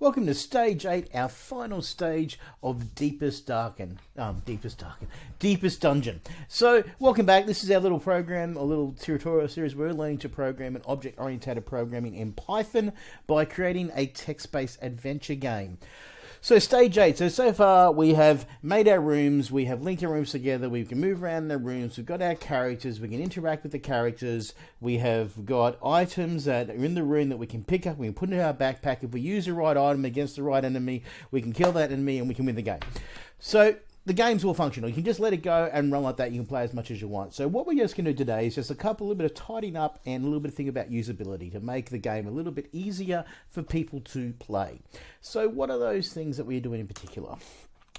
Welcome to stage eight, our final stage of Deepest Darken. Um, Deepest Darken. Deepest Dungeon. So, welcome back. This is our little program, a little tutorial series. We're learning to program an object oriented programming in Python by creating a text based adventure game. So stage eight. So so far we have made our rooms. We have linked our rooms together. We can move around the rooms. We've got our characters. We can interact with the characters. We have got items that are in the room that we can pick up. We can put in our backpack. If we use the right item against the right enemy, we can kill that enemy and we can win the game. So the game's all functional. You can just let it go and run like that. You can play as much as you want. So what we're just going to do today is just a couple, a little bit of tidying up and a little bit of thing about usability to make the game a little bit easier for people to play. So what are those things that we're doing in particular?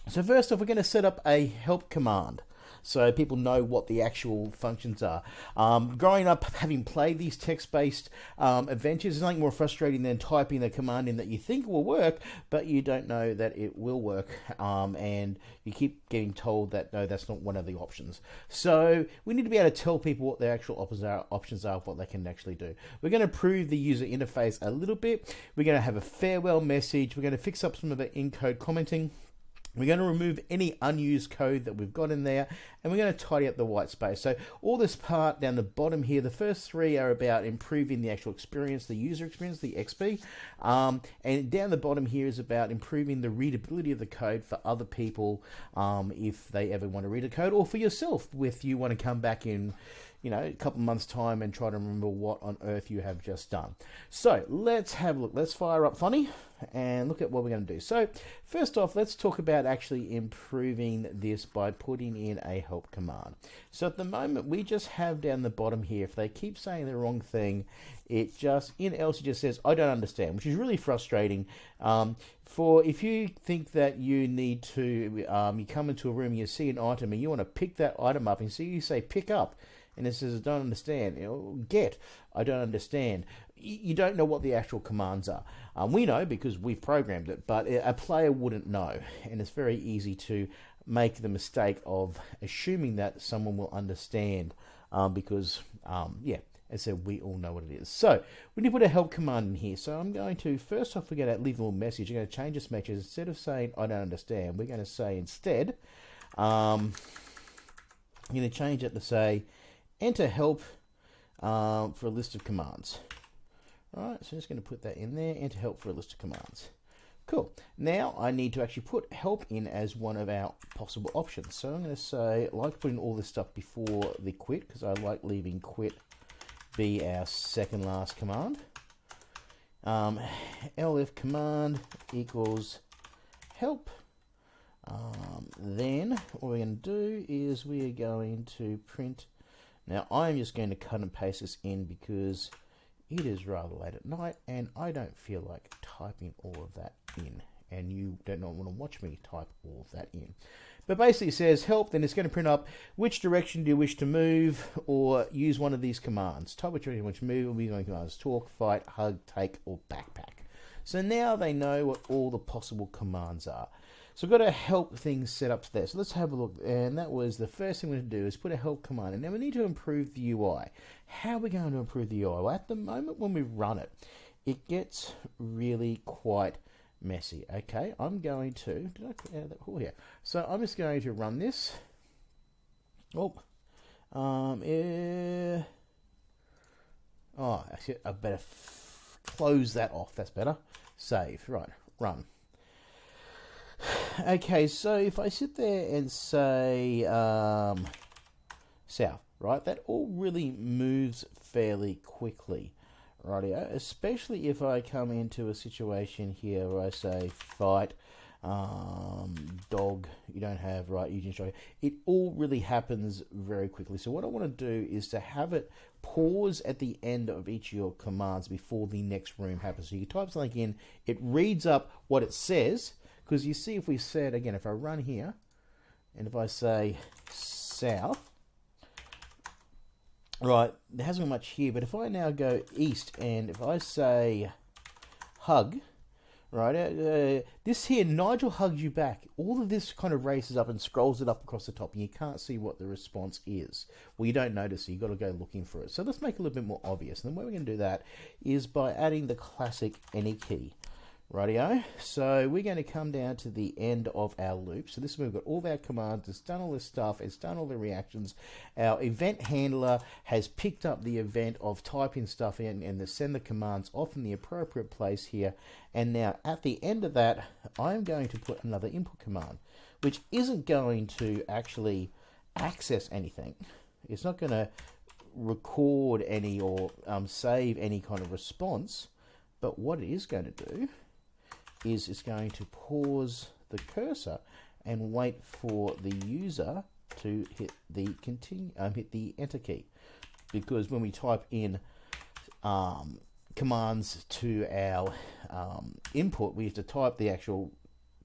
So first off, we're going to set up a help command so people know what the actual functions are. Um, growing up, having played these text-based um, adventures, is nothing more frustrating than typing a command in that you think will work, but you don't know that it will work, um, and you keep getting told that no, that's not one of the options. So we need to be able to tell people what the actual options are, options are, what they can actually do. We're going to improve the user interface a little bit. We're going to have a farewell message. We're going to fix up some of the in-code commenting. We're going to remove any unused code that we've got in there and we're going to tidy up the white space. So all this part down the bottom here, the first three are about improving the actual experience, the user experience, the XP. Um, and down the bottom here is about improving the readability of the code for other people um, if they ever want to read a code or for yourself if you want to come back in you know, a couple months time and try to remember what on earth you have just done. So let's have a look. Let's fire up Thonny and look at what we're going to do. So first off, let's talk about actually improving this by putting in a help command. So at the moment, we just have down the bottom here, if they keep saying the wrong thing, it just, in else it just says, I don't understand, which is really frustrating. Um, for if you think that you need to, um, you come into a room you see an item and you want to pick that item up and so you say pick up, and it says, I don't understand. You know, get, I don't understand. You don't know what the actual commands are. Um, we know because we've programmed it, but a player wouldn't know. And it's very easy to make the mistake of assuming that someone will understand um, because, um, yeah, as I said, we all know what it is. So we need to put a help command in here. So I'm going to, first off, we're going to leave a little message. I'm going to change this message. Instead of saying, I don't understand, we're going to say instead, um, I'm going to change it to say, enter help um, for a list of commands. All right, so I'm just going to put that in there, enter help for a list of commands. Cool. Now I need to actually put help in as one of our possible options. So I'm going to say, I like putting all this stuff before the quit because I like leaving quit be our second last command. Um, elif command equals help. Um, then what we're going to do is we are going to print now I'm just going to cut and paste this in because it is rather late at night and I don't feel like typing all of that in and you don't want to watch me type all of that in. But basically it says help, then it's going to print up which direction do you wish to move or use one of these commands. Type which direction you wish to move will be going commands talk, fight, hug, take, or backpack. So now they know what all the possible commands are. So we've got a help thing set up there. So let's have a look. And that was the first thing we're going to do is put a help command. And then we need to improve the UI. How are we going to improve the UI? Well, at the moment when we run it, it gets really quite messy. Okay, I'm going to, did I out that, oh yeah. So I'm just going to run this. Oh, um, eh, oh, actually, I better close that off. That's better. Save, right, run okay, so if I sit there and say um, south, right, that all really moves fairly quickly, right? Especially if I come into a situation here where I say fight, um, dog, you don't have, right, you can It all really happens very quickly. So what I want to do is to have it pause at the end of each of your commands before the next room happens. So you type something in, it reads up what it says, because you see if we said, again, if I run here, and if I say south, right, there hasn't been much here, but if I now go east, and if I say hug, right, uh, uh, this here, Nigel hugs you back. All of this kind of races up and scrolls it up across the top, and you can't see what the response is. Well, you don't notice you've got to go looking for it. So let's make it a little bit more obvious. And the way we're going to do that is by adding the classic any key Rightio. So we're going to come down to the end of our loop. So this is where we've got all of our commands. It's done all this stuff. It's done all the reactions. Our event handler has picked up the event of typing stuff in and to send the commands off in the appropriate place here. And now at the end of that, I'm going to put another input command, which isn't going to actually access anything. It's not going to record any or um, save any kind of response. But what it is going to do is it's going to pause the cursor and wait for the user to hit the continue um, hit the enter key. Because when we type in um, commands to our um, input we have to type the actual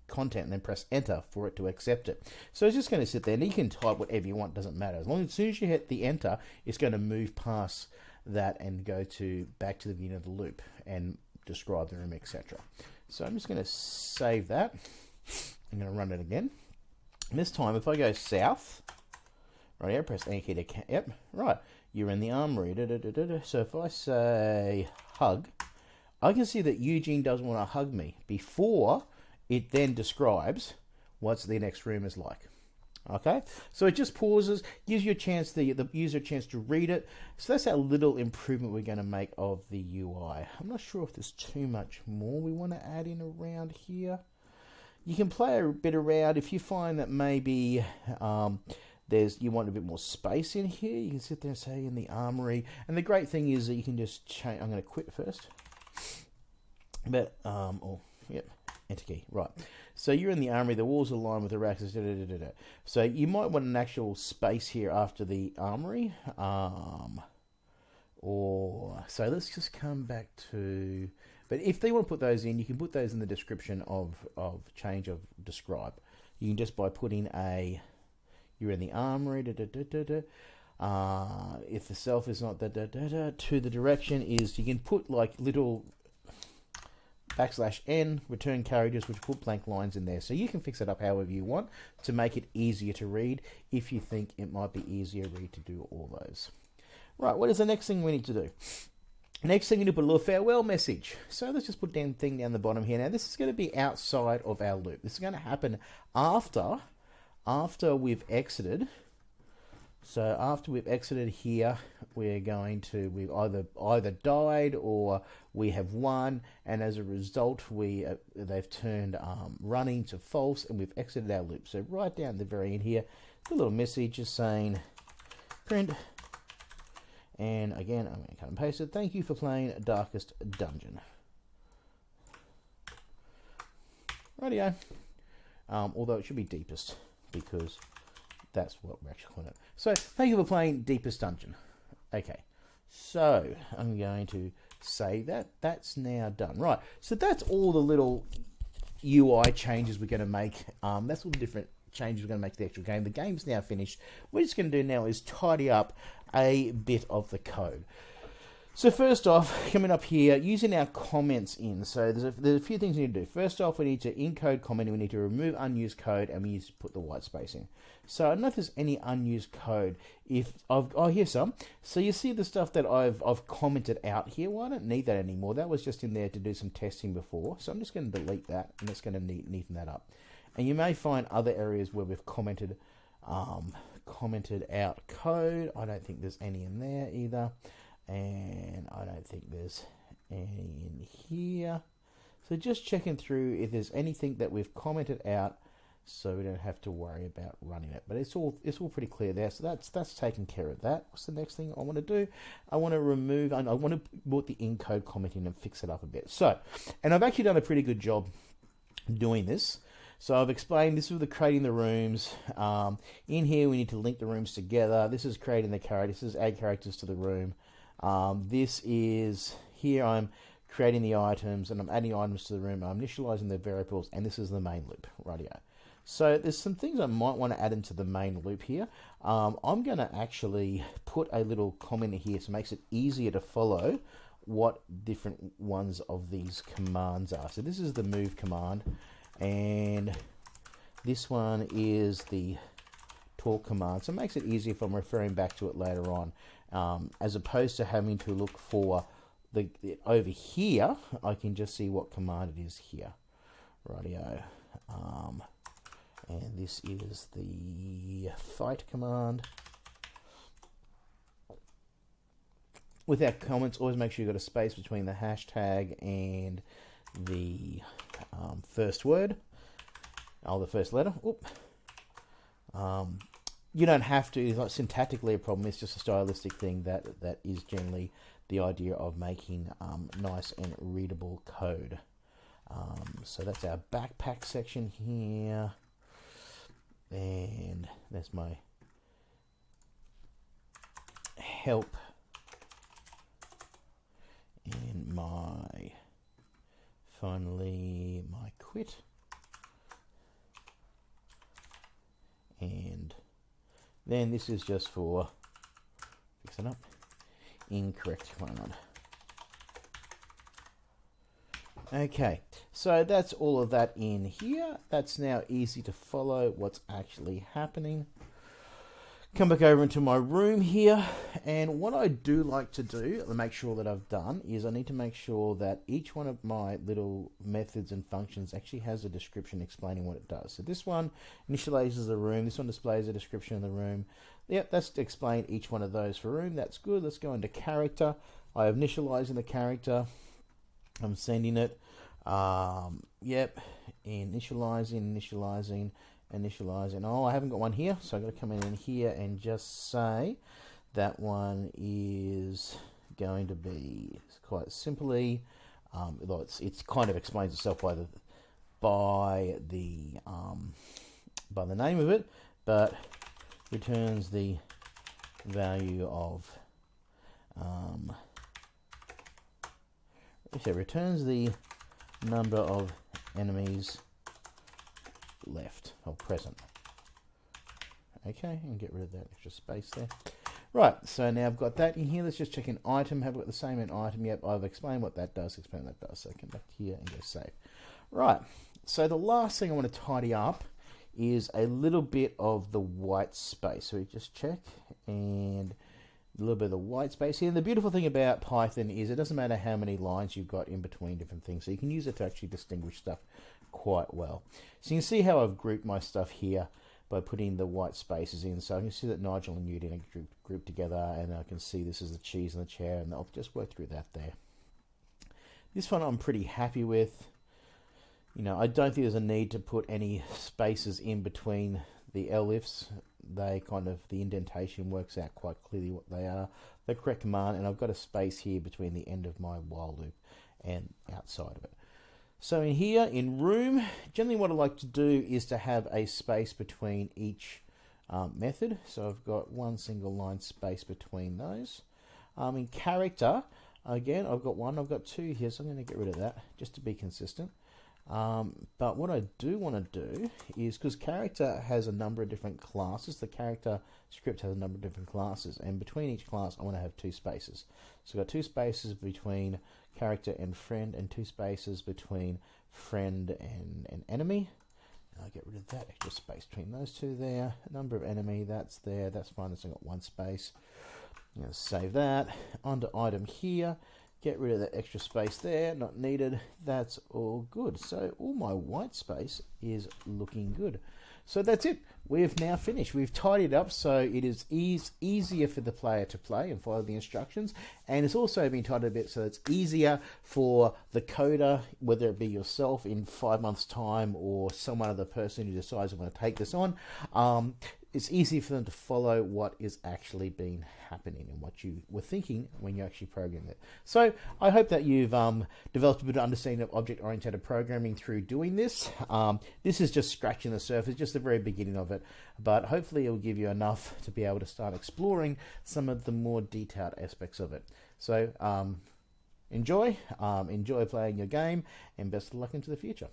content and then press enter for it to accept it. So it's just going to sit there and you can type whatever you want doesn't matter. As long as, as soon as you hit the enter it's going to move past that and go to back to the beginning of the loop and describe the room etc so I'm just going to save that. I'm going to run it again. And this time, if I go south, right here, press A key to, yep, right, you're in the armory. Da, da, da, so if I say hug, I can see that Eugene doesn't want to hug me before it then describes what the next room is like. Okay, so it just pauses, gives you a chance, the, the user a chance to read it. So that's our little improvement we're going to make of the UI. I'm not sure if there's too much more we want to add in around here. You can play a bit around if you find that maybe um, there's you want a bit more space in here. You can sit there and say in the armory. And the great thing is that you can just change. I'm going to quit first. But um, oh, yep, enter right. So you're in the armory, the walls lined with the racks. Da, da, da, so you might want an actual space here after the armory. Um, or so let's just come back to. But if they want to put those in, you can put those in the description of of change of describe. You can just by putting a you're in the armory. Da, da, da, da, da. Uh, if the self is not da, da, da, da, to the direction is you can put like little backslash n, return characters, which put blank lines in there. So you can fix it up however you want to make it easier to read if you think it might be easier read to do all those. Right, what is the next thing we need to do? Next thing, we need to put a little farewell message. So let's just put down thing down the bottom here. Now this is going to be outside of our loop. This is going to happen after, after we've exited so after we've exited here, we're going to we've either either died or we have won, and as a result, we uh, they've turned um, running to false, and we've exited our loop. So right down the very end here, a little message is saying print. And again, I'm going to cut and paste it. Thank you for playing Darkest Dungeon. Radio. Um, although it should be deepest because that's what we're actually calling it. So, thank you for playing Deepest Dungeon. Okay, so I'm going to say that. That's now done. Right, so that's all the little UI changes we're going to make. Um, that's all the different changes we're going to make to the actual game. The game's now finished. What we're just going to do now is tidy up a bit of the code. So first off, coming up here, using our comments in. So there's a, there's a few things we need to do. First off, we need to encode comment, we need to remove unused code, and we need to put the white space in. So I don't know if there's any unused code. If I've oh here's some. So you see the stuff that I've I've commented out here. Well, I don't need that anymore. That was just in there to do some testing before. So I'm just going to delete that, and it's going to neaten that up. And you may find other areas where we've commented um, commented out code. I don't think there's any in there either and I don't think there's any in here. So just checking through if there's anything that we've commented out so we don't have to worry about running it. But it's all it's all pretty clear there. So that's that's taken care of that. What's the next thing I want to do? I want to remove I want to put the encode comment in and fix it up a bit. So and I've actually done a pretty good job doing this. So I've explained this is the creating the rooms. Um, in here we need to link the rooms together. This is creating the characters. This is add characters to the room. Um, this is here I'm creating the items and I'm adding items to the room. I'm initializing the variables and this is the main loop radio. So there's some things I might want to add into the main loop here. Um, I'm going to actually put a little comment here so it makes it easier to follow what different ones of these commands are. So this is the move command and this one is the talk command. So it makes it easier if I'm referring back to it later on um, as opposed to having to look for the, the, over here, I can just see what command it is here. Radio. Um, and this is the fight command. Without comments, always make sure you've got a space between the hashtag and the um, first word. Oh, the first letter. Oop. Um, you don't have to. It's not syntactically a problem. It's just a stylistic thing that that is generally the idea of making um, nice and readable code. Um, so that's our backpack section here, and that's my help and my finally my quit and then this is just for fix it up. Incorrect. One okay so that's all of that in here. That's now easy to follow what's actually happening come back over into my room here and what I do like to do to make sure that I've done is I need to make sure that each one of my little methods and functions actually has a description explaining what it does. So this one initializes the room this one displays a description of the room. Yep that's to explain each one of those for room. That's good. Let's go into character. I have initializing the character. I'm sending it. Um, yep initializing initializing initialize and oh I haven't got one here so I've got to come in, here and just say that one is going to be quite simply um, although it's it's kind of explains itself by the by the um, by the name of it but returns the value of um, it returns the number of enemies left or present. Okay, and get rid of that extra space there. Right, so now I've got that in here. Let's just check an item. Have we got the same in item? Yep, I've explained what that does, explain what that does. So I come back here and go save. Right, so the last thing I want to tidy up is a little bit of the white space. So we just check and a little bit of the white space here. And the beautiful thing about Python is it doesn't matter how many lines you've got in between different things. So you can use it to actually distinguish stuff quite well. So you can see how I've grouped my stuff here by putting the white spaces in. So I can see that Nigel and Newton are grouped, grouped together and I can see this is the cheese and the chair and I'll just work through that there. This one I'm pretty happy with. You know, I don't think there's a need to put any spaces in between the elifs. They kind of, the indentation works out quite clearly what they are. The correct command, and I've got a space here between the end of my while loop and outside of it. So in here, in room, generally what I like to do is to have a space between each um, method. So I've got one single line space between those. Um, in character, again, I've got one, I've got two here, so I'm going to get rid of that just to be consistent. Um, but what I do want to do is because character has a number of different classes, the character script has a number of different classes, and between each class, I want to have two spaces. So I've got two spaces between character and friend, and two spaces between friend and, and enemy. I'll get rid of that extra space between those two there. Number of enemy, that's there, that's fine, it's got one space. I'm going to save that. Onto item here. Get rid of that extra space there, not needed. That's all good. So all my white space is looking good. So that's it. We've now finished. We've tidied up so it is ease, easier for the player to play and follow the instructions. And it's also been tidied a bit so it's easier for the coder, whether it be yourself in five months' time or some other person who decides they want to take this on, um, it's easy for them to follow what is actually been happening and what you were thinking when you actually programmed it. So I hope that you've um, developed a bit of understanding of object-oriented programming through doing this. Um, this is just scratching the surface, just the very beginning of it, but hopefully it will give you enough to be able to start exploring some of the more detailed aspects of it. So um, enjoy, um, enjoy playing your game, and best of luck into the future.